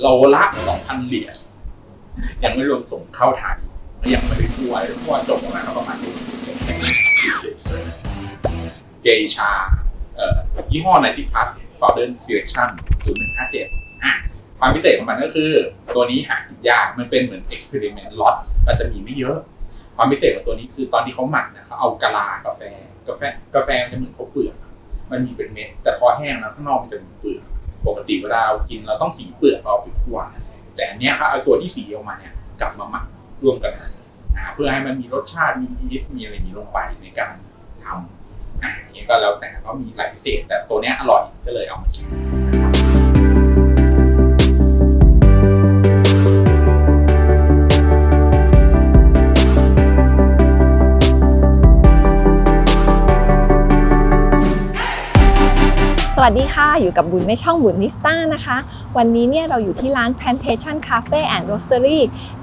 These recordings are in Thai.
โลละ2,000เหรียญยังไม่รวมส่งเข้าไทยยังไม่ได้ทั่วทั่วจบประมาณประมาณเกชาเอ่อยี่ห้อในที่พัท Golden Selection 0157อะความพิเศษของมันก็คือ ตัวนี้หากินยากมันเป็นเหมือน experiment lot ก็จะมีไม่เยอะ ความพิเศษของตัวนี้คือตอนที่เขาหมักนี่ยเขาเอากะลากาแฟกาแฟกาแฟมันจะเหมือนข้าวเปลือก มันมีเป็นเม็ดแต่พอแห้งแล้วข้างนอกมันจะเป็นเปลือก ปกติเวลาเรากินเราต้องสีเปลือกเราไปคั่วแต่อันเนี้ยครับเอาตัวที่สีออกมาเนี่ยกลับมาหมักรวมกันนะเพื่อให้มันมีรสชาติมีอีฟมีอะไรนี้ลงไปในการทำอะอย่างเงี้ยก็แล้วแต่ก็มีหลายพิเศษ แต่ตัวเนี้ยอร่อยก็เลยเอามาชิม สวัสดีค่ะอยู่กับบุญในช่องบุญนิสต้านะคะ วันนี้เนี่ยเราอยู่ที่ร้าน Plantation Cafe and Roastery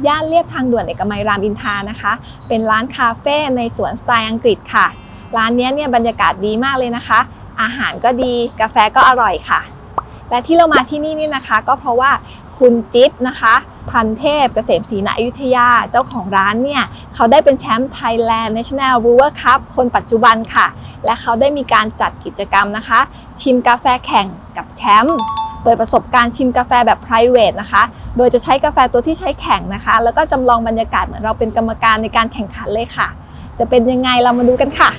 ย่านเลียบทางด่วนเอกมัยรามอินทานะคะ เป็นร้านคาเฟ่ในสวนสไตล์อังกฤษค่ะ ร้านเนี้ยเนี่ยบรรยากาศดีมากเลยนะคะ อาหารก็ดีกาแฟก็อร่อยค่ะ และที่เรามาที่นี่นี่นะคะ ก็เพราะว่า คุณจิ๊บนะคะ พันเทพเกษมศรีณอยุธยาเจ้าของร้านเนี่ย เขาได้เป็นแชมป์ Thailand National Brewer Cup คนปัจจุบันค่ะ และเขาได้มีการจัดกิจกรรมนะคะ ชิมกาแฟแข่งกับแชมป์เปิดประสบการณ์ชิมกาแฟแบบ p r i v a t e นะคะ โดยจะใช้กาแฟตัวที่ใช้แข่งนะคะ แล้วก็จำลองบรรยากาศเหมือนเราเป็นกรรมการในการแข่งขันเลยค่ะ จะเป็นยังไงเรามาดูกันค่ะ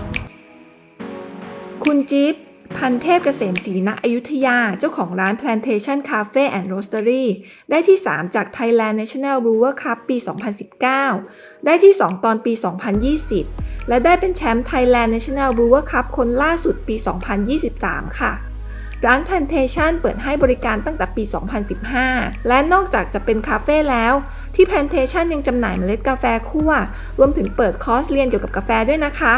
คุณจิ๊บ พันเทพเกษมศรีณอยุธยา เจ้าของร้าน Plantation Cafe and Roastery ได้ที่ 3 จาก Thailand National Brewer Cup ปี 2019 ได้ที่ 2 ตอนปี 2020 และได้เป็นแชมป์ Thailand National Brewer Cup คนล่าสุดปี 2023 ค่ะ ร้าน Plantation เปิดให้บริการตั้งแต่ปี 2015 และนอกจากจะเป็นคาเฟ่แล้ว ที่ Plantation ยังจำหน่ายเมล็ดกาแฟคั่ว รวมถึงเปิดคอร์สเรียนเกี่ยวกับกาแฟด้วยนะคะ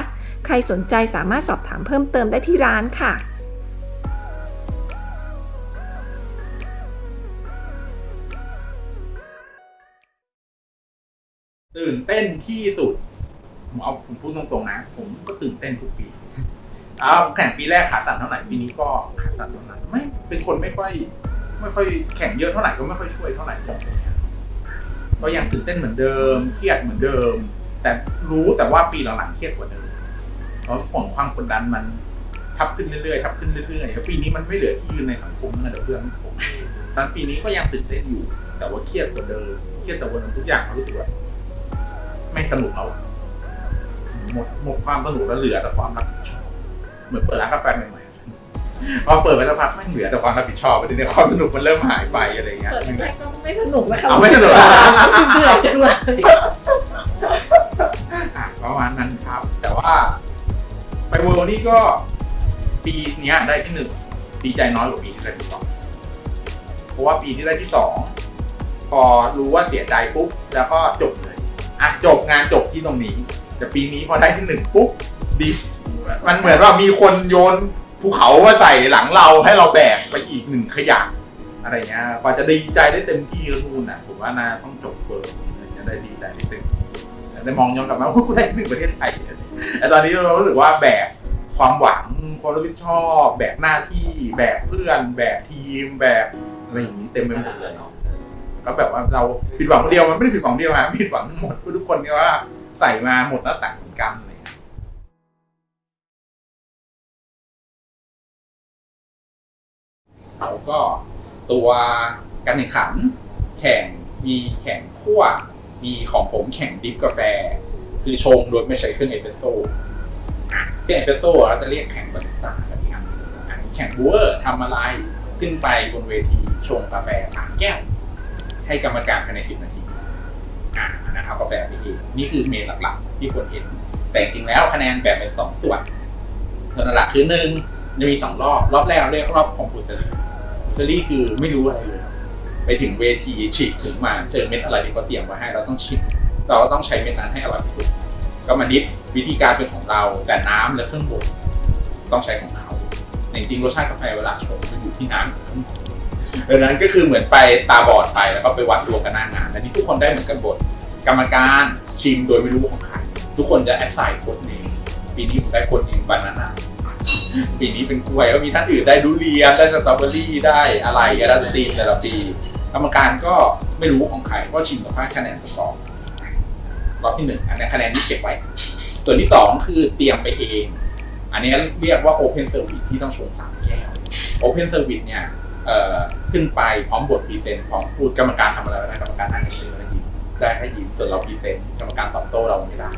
ใครสนใจสามารถสอบถามเพิ่มเติมได้ที่ร้านค่ะตื่นเต้นที่สุด ผมเอาผมพูดตรงๆนะ ผมก็ตื่นเต้นทุกปีเอาแข่งปีแรกขาสั่นเท่าไหร่ปีนี้ก็ขาสั่นเท่านั้นไม่เป็นคนไม่ค่อย ไม่ค่อยแข่งเยอะเท่าไหร่ก็ไม่ค่อยช่วยเท่าไหร่ก็ยังตื่นเต้นเหมือนเดิม เครียดเหมือนเดิม แต่รู้แต่ว่าปีหลังๆเครียดกว่าเดิม เพราะผลความกดดันมันทับขึ้นเรื่อยๆทับขึ้นเรื่อยๆแล้วปีนี้มันไม่เหลือที่ยืนในสังคมนะเดี๋ยวเพื่อนผมตอนปีนี้ก็ยังตื่นเต้นอยู่ แต่ว่าเครียดกว่าเดิมเครียดแต่ว่าทุกอย่างรู้สึกว่าไม่สนุกแล้วอะหมดหมดความสนุกแล้วเหลือแต่ความรับผิดชอบเหมือนเปิดร้านกาแฟใหม่ๆพอเปิดไปสักพักไม่งเหลือแต่ความรับผิดชอบไปทีนี้ความสนุกมันเริ่มหายไปอะไรอย่างเงี้ยเปิดแรกก็ไม่สนุกนะคะเอาไม่สนุกอะเบื่อจังเลย เวิร์นี่ก็ปีนี้ได้ที่หนึ่งดีใจน้อยกว่าปีที่ได้ที่สองเพราะว่าปีที่ได้ที่สองพอรู้ว่าเสียใจปุ๊บแล้วก็จบเลยอะจบงานจบที่ตรงนี้ แต่ปีนี้พอได้ที่หนึ่งปุ๊บดีมันเหมือนว่ามีคนโยนภูเขามาใส่หลังเราให้เราแบกไปอีกหนึ่งขยะอะไรเงี้ยกว่าจะดีใจได้เต็มที่ก็นู่นน่ะผมว่าน่าต้องจบเบิร์ถึงจะได้ดีใจได้เต็ม ที่แต่มองย้อนกลับมาว่ากูได้หนึ่งประเทศไทยแต่ตอนนี้เรารู้สึกว่าแบกความหวังความรับผิดชอบแบกหน้าที่แบกเพื่อน แบกทีม แบกอะไรอย่างนี้เต็มไปหมดเลยเนาะก็แบบว่าเราผิดหวังคนเดียวมันไม่ได้ผิดหวังเดียวนะผิดหวังหมดทุกคนก็ว่าใส่มาหมดหน้าต่างกันเลยแล้วก็ตัวการแข่งขันแข่งมีแข่งคั่ว มีของผมแข่ง drip กาแฟ คือชงโดยไม่ใช้เครื่องเอสเปรสโซ่เครื่องเอสเปรสโซ่เราจะเรียกแข่งบาริสต้ากันอีกอันอันนี้แข่ง brew ทำอะไรขึ้นไปบนเวทีชงกาแฟสามแก้ว ให้กรรมการภายในสิบนาทีอะอันนั้นเอากาแฟไปเองนี่คือ main หลักๆ ที่คนเห็น แต่จริงๆแล้วคะแนนแบ่งเป็นสองส่วนส่วนหลักคือหนึ่งจะมีสองรอบ รอบแรกเรียกรอบ compulsory compulsory คือไม่รู้อะไรเลย ไปถึงเวทีฉีกถึงมาเจอเม็ดอะไรที่เขาเตรียมไว้ให้เราต้องชิมเราก็ต้องใช้เม็ดนั้นให้อร่อยที่สุดก็มาดิฟวิธีการเป็นของเราแต่น้ำและเครื่องบดต้องใช้ของเขาจริงๆรสชาติกาแฟเวลาชงมันอยู่ที่น้ำกับเครื่องบดดังนั้นก็คือเหมือนไปตาบอดไปแล้วก็ไปวัดรวมกันหน้างานอันนี้ทุกคนได้เหมือนกันบดกรรมการชิมโดยไม่รู้ของใครทุกคนจะแอดไซน์คนเองปีนี้ผมได้คนเองบานาน่าปีนี้เป็นกล้วยก็มีท่านอื่นได้ดุเรียนได้สตรอเบอรี่ได้อะไรก็ได้ตีมแต่ละปี กรรมการก็ไม่รู้ของใครก็ชิมกับค่าคะแนนสอร์รอบที่หนึ่งอันนี้คะแนนนี้เก็บไว้ ส่วนที่สองคือเตรียมไปเอง อันนี้เรียกว่า Open Service ที่ต้องชงสามแก้ว Open Service เนี่ยขึ้นไปพร้อมบท present พร้อมพูดกรรมการทำอะไรได้กรรมการนั่งเฉยๆแล้วยิ้มได้แค่ยิ้มส่วนเรา present กรรมการตอบโต้เราไม่ได้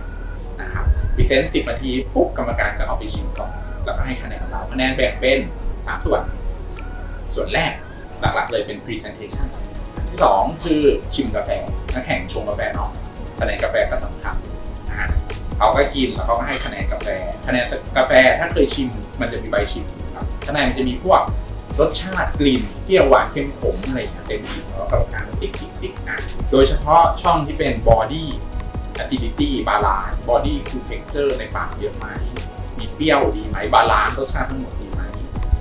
นะครับ present สิบนาทีปุ๊บกรรมการก็เอาไปชิมก่อนแล้วก็ให้คะแนนเราคะแนนแบ่งเป็นสามส่วน ส่วนแรก หลักๆเลยเป็น Presentation ที่สองคือชิมกาแฟนักแข่งชงกาแฟเนาะคะแนนกาแฟก็สำคัญนะฮะเขาก็กินแล้วเขาก็ให้คะแนนกาแฟ คะแนนกาแฟถ้าเคยชิมมันจะมีใบชิมครับข้างในมันจะมีพวกรสชาติกลิ่นเปรี้ยวหวานเค็มขมอะไรอย่างเงี้ยเต็มที่แล้วกรรมการติ๊กติ๊กติ๊กอะโดยเฉพาะช่องที่เป็น body acidity balance body to texture ในปากเยอะไหมมีเปรี้ยวดีไหม balance รสชาติทั้งหมดดีไหม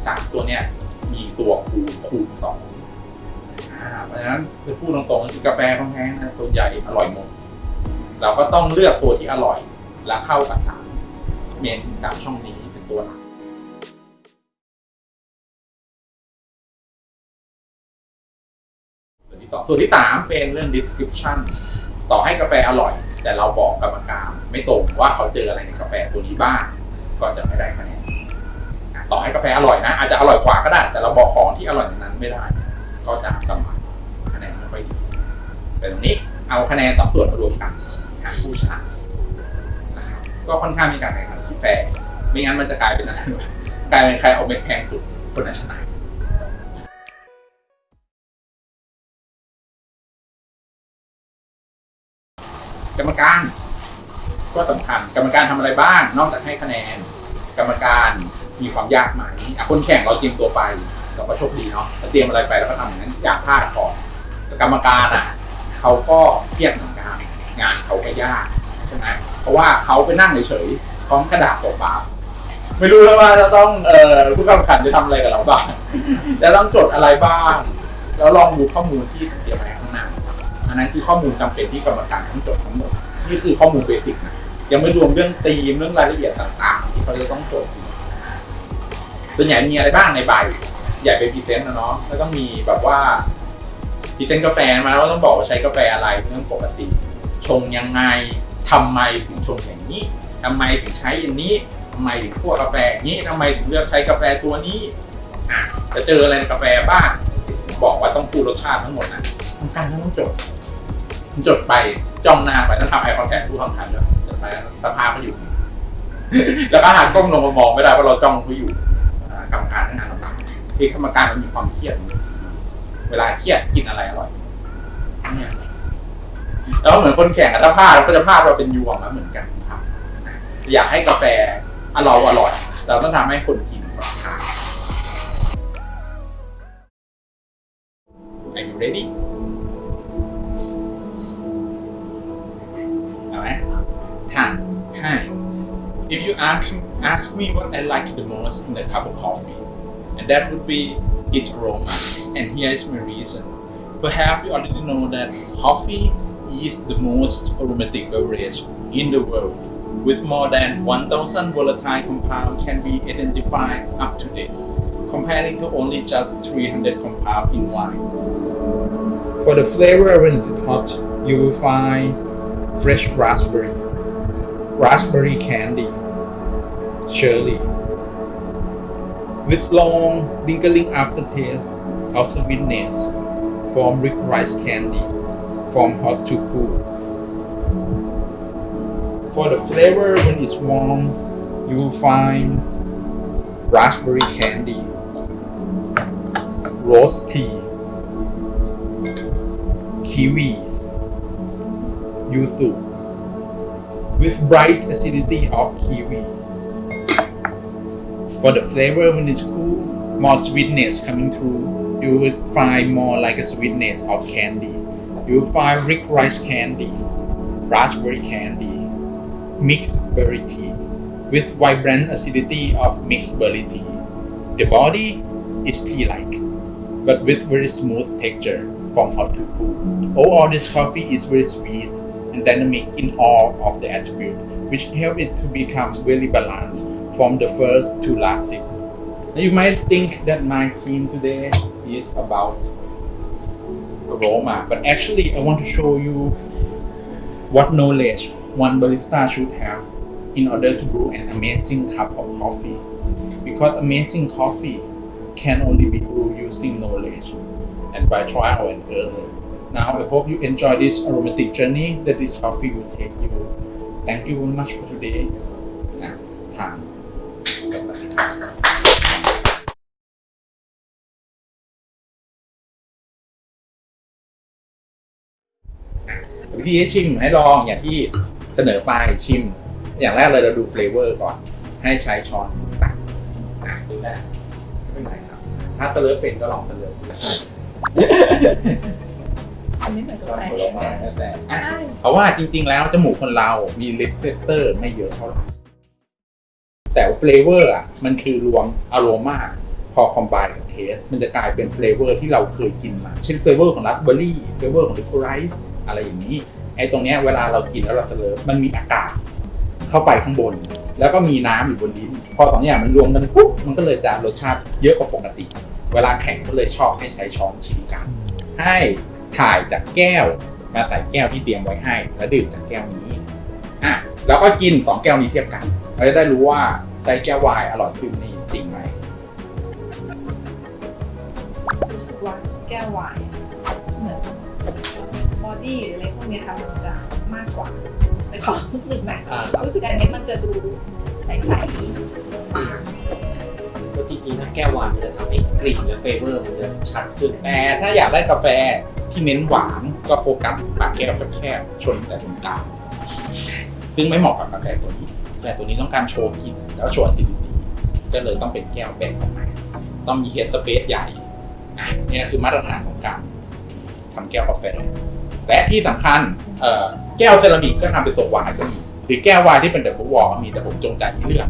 สามตัวเนี้ย คูณสองเพราะฉะนั้นคือพูดตรงๆคือกาแฟแพงๆนะส่วนใหญ่อร่อยหมด เราก็ต้องเลือกตัวที่อร่อย และเข้ากับสาม main สามช่องนี้เป็นตัวหลักส่วนที่สองส่วนที่สามเป็นเรื่อง description ต่อให้กาแฟอร่อย แต่เราบอกกรรมการไม่ตรงว่าเขาเจออะไรในกาแฟตัวนี้บ้างก็จะไม่ได้คะแนน ต่อให้กาแฟอร่อยนะ อาจจะอร่อยกว่าก็ได้ แต่เราบอกของที่อร่อยนนั้นไม่ได้ ก็จะกำไรคะแนนไม่ค่อยดีแต่ตรงนี้เอาคะแนนสองส่วนมารวมกันหาผู้ชนะนะครับก็ค่อนข้างมีการแข่งขันที่แฟร์ไม่งั้นมันจะกลายเป็นอะไรกลายเป็นใครเอาเม็ดแพงสุดคนนั้นชนะกรรมการก็สำคัญกรรมการทำอะไรบ้าง นอกจากให้คะแนน กรรมการ มีความยากไหมคนแข่งเราเตรียมตัวไปเราก็โชคดีเนาะเราเตรียมอะไรไปแล้วก็ทำอย่างนั้นอยากพลาดก่อนแต่กรรมการอะเขาก็เครียดเหมือนกันงานเขาก็ยากใช่ไหมเพราะว่าเขาไปนั่งเฉยๆพร้อมกระดาษเปล่าไม่รู้แล้วว่าจะต้องเอ่อผู้กำกับจะทำอะไรกับเราบ้างจะต้องจดอะไรบ้าง แล้วลองดูข้อมูลที่เตรียมไว้ข้างหน้าอันนั้นคือข้อมูลจำเป็นที่กรรมการต้องจดทั้งหมดนี่คือข้อมูล basic นะยังไม่รวมเรื่องธีมเรื่องรายละเอียดต่างๆ ที่เขาจะต้องจด ส่วนใหญ่มีอะไรบ้างในใบ ใหญ่เป็น present นะเนาะแล้วต้องมีแบบว่า present กาแฟมาแล้วต้องบอกว่าใช้กาแฟอะไรเรื่องปกติ ชงยังไงทำไมถึงชงอย่างนี้ทำไมถึงใช้อย่างนี้ทำไมถึงคั่วกาแฟอย่างนี้ทำไมถึงเลือกใช้กาแฟตัวนี้อะจะเจออะไรในกาแฟบ้างบอกว่าต้องพูดรสชาติทั้งหมดนะทำการก็ต้องจดจดไปจ้องหน้าไปต้องทำไอคอนแทคผู้ทำคันด้วยจดไปสภาพก็อยู่ แล้วก็หากก้มลงมามองไม่ได้เพราะเราจ้องเขาอยู่อ่า กรรมการทั้งานลำบากคือกรรมการมันมีความเครียด เวลาเครียดกินอะไรอร่อยเนี่ยแล้วเหมือนคนแข่งอะถ้าพลาดเราก็จะพลาดเราเป็นยวงแล้วเหมือนกันครับ อยากให้กาแฟอร่อยอร่อยเราต้องทำให้คนกิน ask me what I like the most in a cup of coffee, and that would be its aroma. And here is my reason. Perhaps you already know that coffee is the most aromatic beverage in the world, with more than 1,000 volatile compounds can be identified up to date, comparing to only just 300 compounds in wine. For the flavor when it's hot, you will find fresh raspberry, raspberry candy, cherry, with long lingering aftertaste of sweetness from rice candy, from hot to cool. For the flavor when it's warm, you will find raspberry candy, rose tea, kiwis, yuzu, with bright acidity of kiwi. For the flavor when it's cool, more sweetness coming through. You will find more like a sweetness of candy. You will find rick rice candy, raspberry candy, mixed berry tea, with vibrant acidity of mixed berry tea. The body is tea-like, but with very smooth texture from hot to cool. Overall, this coffee is very sweet and dynamic in all of the attributes, which help it to become really balanced from the first to last sip. Now you might think that my theme today is about aroma but actually I want to show you what knowledge one barista should have in order to brew an amazing cup of coffee. Because amazing coffee can only be brewed using knowledge and by trial and error. Now I hope you enjoy this aromatic journey that this coffee will take you. Thank you very much for today. นะ วิธีให้ชิมให้ลองอย่างที่เสนอไปชิม อย่างแรกเลยเราดูเฟลเวอร์ก่อน ให้ใช้ช้อนตักอะดูได้ไม่เป็นไรครับ ถ้า slurp เป็นก็ลอง slurp ดูอันนี้เหมือนกับลองอะไรผลไม้แล้วแต่อะใช่เพราะว่าจริง ๆ แล้วจมูกคนเรามี receptor ไม่เยอะเท่าไหร่แต่ flavor อะมันคือรวมอโรมาพอ combine กับ taste มันจะกลายเป็น flavor ที่เราเคยกินมา เช่น flavor ของ raspberry flavor ของ licorice อะไรอย่างนี้ไอ้ตรงเนี้ยเวลาเรากินแล้วเรา slurp มันมีอากาศเข้าไปข้างบน แล้วก็มีน้ำอยู่บนลิ้นพอสองอย่างมันรวมกันปุ๊บมันก็เลยจะรสชาติเยอะกว่าปกติ เวลาแข่งก็เลยชอบให้ใช้ช้อนชิมกัน ให้ถ่ายจากแก้วมาใส่แก้วที่เตรียมไว้ให้ แล้วดื่มจากแก้วนี้อะแล้วก็กินสองแก้วนี้เทียบกันเราจะได้รู้ว่าใช้แก้ววายอร่อยขึ้นนี่จริงไหมรู้สึกว่าแก้ววายเหมือน body หรืออะไรพวกเนี้ยค่ะมันจะมากกว่าในความรู้สึกนะอ่าครับ รู้สึกอันนี้มันจะดูใสก็จริงๆถ้าแก้ววายมันจะทำให้กลิ่นและ flavor มันจะชัดขึ้น แต่ถ้าอยากได้กาแฟที่เน้นหวานก็โฟกัสปากแก้วแคบๆชนแต่ตรงกลางซึ่งไม่เหมาะกับกาแฟตัวนี้กาแฟตัวนี้ต้องการโชว์กลิ่นแล้วโชว์ acidity ก็เลยต้องเป็นแก้วแบบออกมาต้องมี head space ใหญ่อะเนี่ยคือมาตรฐานของการ ทำแก้วกาแฟ และที่สำคัญแก้วเซรามิกก็ทำเป็นทรงวายก็มีหรือแก้ววายที่เป็น double wall ก็มีแต่ผมจงใจที่เลือก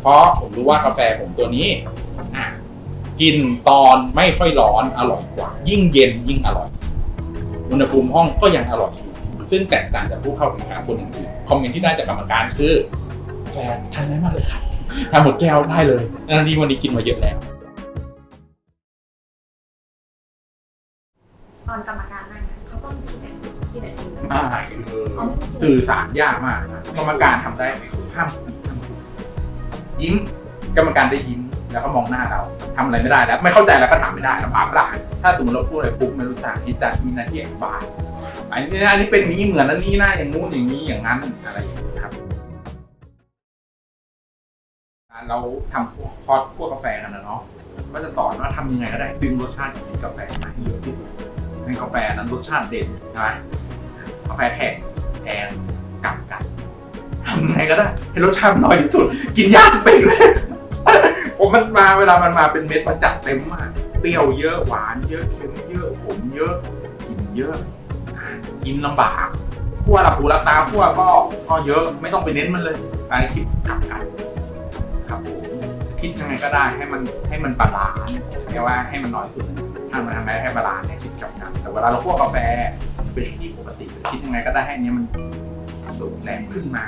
เพราะผมรู้ว่ากาแฟผมตัวนี้อะกินตอนไม่ค่อยร้อนอร่อยกว่า ยิ่งเย็นยิ่งอร่อย อุณหภูมิห้องก็ยังอร่อยอยู่ซึ่งแตกต่างจากผู้เข้าแข่งขันคนอื่น comment ที่ได้จากกรรมการคือแฟนทานได้มากเลยครับทานหมดแก้วได้เลยนาทีวันนี้กินมาเยอะแล้ว ตอนกรรมการนั่งเขาต้องที่ไหนที่ไหนที่ไหนอ่าคือสื่อสารยากมากนะกรรมการทำได้ห้ามห้ามยิ้ม กรรมการได้ยิ้มแล้วก็มองหน้าเราทำอะไรไม่ได้แล้ว ไม่เข้าใจแล้วก็ถามไม่ได้ลำบากเปล่าถ้าสมมติเราพูดอะไรปุ๊บไม่รู้จักที่จะมีหน้าที่อธิบายอันนี้อันนี้เป็นนี้เหมือนอันนี้นะอย่างงู้นอย่างนี้อย่างนั้นอะไรอย่างนี้ครับ เราทำพวกพอดพวกกาแฟกันนะเนาะก็จะสอนว่าทำยังไงก็ได้ดึงรสชาติจากกาแฟมาให้เยอะที่สุด ให้กาแฟนั้นรสชาติเด่นใช่ไหมกาแฟแข็งแพงกลับกันทำไงก็ได้ให้รสชาติมันน้อยที่สุด กินยากเป็นเลยผมมันมาเวลามันมาเป็นเม็ดมันจัดเต็มมาก เปรี้ยวเยอะหวานเยอะเค็มเยอะขมเยอะกินเยอะ กินลำบากคั่วหลับหูหลับตาคั่วก็ก็เยอะไม่ต้องไปเน้นมันเลยไปคิดกลับกันครับผมคิดยังไงก็ได้ให้มันให้มัน balance แค่ว่าให้มันน้อยสุด ทำมาทำไงให้ balance เนี่ยคิดกลับกัน แต่เวลาเราคั่วกาแฟ specialty ปกติคิดยังไงก็ได้ให้อันเนี้ยมันสูงแรงขึ้นมา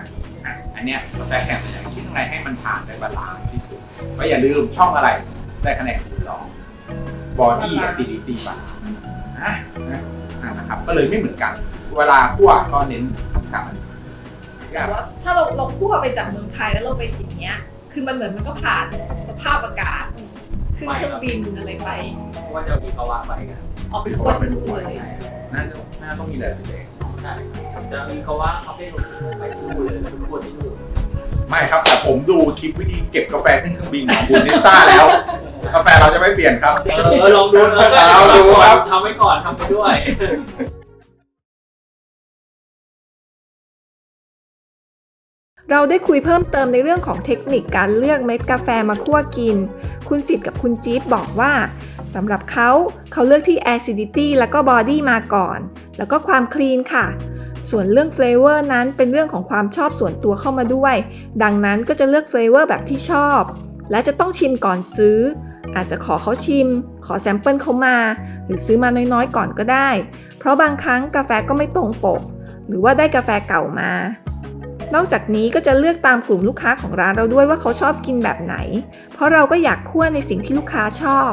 อะอันเนี้ยกาแฟแข่งอย่างคิดยังไงให้มันผ่านได้ balance ที่สุดก็อย่าลืมช่องอะไรได้คะแนนสองบอดี้อะซิดิตี้บาลานซ์อะนะครับก็เลยไม่เหมือนกัน เวลาคั่วก็เน้นกับมันๆแต่ว่าถ้าเราเราคั่วไปจากเมืองไทยแล้วเราไปอย่างเงี้ย คือมันเหมือนมันก็ผ่านสภาพอากาศ ขึ้นเครื่องบินอะไรไปเพราะว่าจะมีภาวะไปกันออกไปคั่วที่นู่นเลยน่าจะน่าต้องมีหลายๆอย่างใช่จะมีภาวะคาเฟ่ลงไปที่นู่นเลยทุกคนที่นู่นไม่ครับแต่ผมดูคลิปวิธีเก็บกาแฟขึ้นเครื่องบินของบูนิสต้าแล้วกาแฟเราจะไม่เปลี่ยนครับ เออลองดูเออเอาดูครับทำไว้ก่อนทำไปด้วย เราได้คุยเพิ่มเติมในเรื่องของเทคนิคการเลือกเม็ดกาแฟมาคั่วกิน คุณสิทธิ์กับคุณจี๊บบอกว่าสำหรับเขาเขาเลือกที่ acidity แล้วก็ body มาก่อน แล้วก็ความคลีนค่ะ ส่วนเรื่อง flavor นั้นเป็นเรื่องของความชอบส่วนตัวเข้ามาด้วย ดังนั้นก็จะเลือก flavor แบบที่ชอบ และจะต้องชิมก่อนซื้อ อาจจะขอเขาชิม ขอแซมเปิลเขามา หรือซื้อมาน้อยๆ ก่อนก็ได้ เพราะบางครั้งกาแฟก็ไม่ตรงปก หรือว่าได้กาแฟเก่ามา นอกจากนี้ก็จะเลือกตามกลุ่มลูกค้าของร้านเราด้วยว่าเขาชอบกินแบบไหน เพราะเราก็อยากคั่วในสิ่งที่ลูกค้าชอบ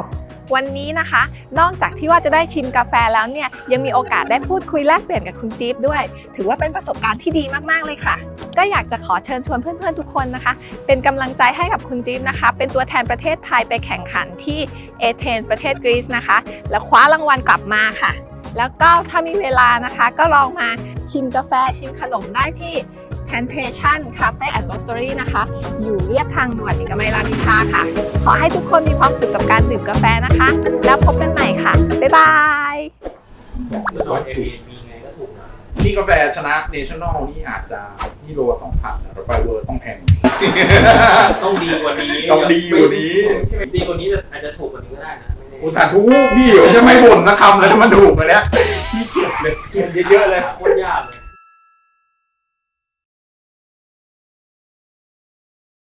วันนี้นะคะ นอกจากที่ว่าจะได้ชิมกาแฟแล้วเนี่ย ยังมีโอกาสได้พูดคุยแลกเปลี่ยนกับคุณจี๊บด้วย ถือว่าเป็นประสบการณ์ที่ดีมากๆเลยค่ะ ก็อยากจะขอเชิญชวนเพื่อนๆทุกคนนะคะ เป็นกำลังใจให้กับคุณจี๊บนะคะ เป็นตัวแทนประเทศไทยไปแข่งขันที่เอเธนส์ประเทศกรีซนะคะ แล้วคว้ารางวัลกลับมาค่ะแล้วก็ถ้ามีเวลานะคะก็ลองมาชิมกาแฟชิมขนมได้ที่ Plantation Cafe and Roastery นะคะ อยู่เรียบทางด่วนเอกมัยรามอินทราค่ะ ขอให้ทุกคนมีความสุขกับการดื่มกาแฟนะคะ แล้วพบกันใหม่ค่ะ บ๊ายบายคือเอา Airbnb ไงก็ถูกนะนี่กาแฟชนะเนชั่นแนลนี่อาจจะนี่โลสองพันแต่ไปเวอร์ต้องแพงต้องดีกว่านี้ต้องดีกว่านี้ดีกว่านี้อาจจะถูกกว่านี้ก็ได้นะไม่แน่อุตส่าห์ทุกพี่เดี๋ยวจะไม่บ่นนะคำเลยถ้ามันถูกไปแล้วพี่เก็บเลยเก็บเยอะๆเลยคน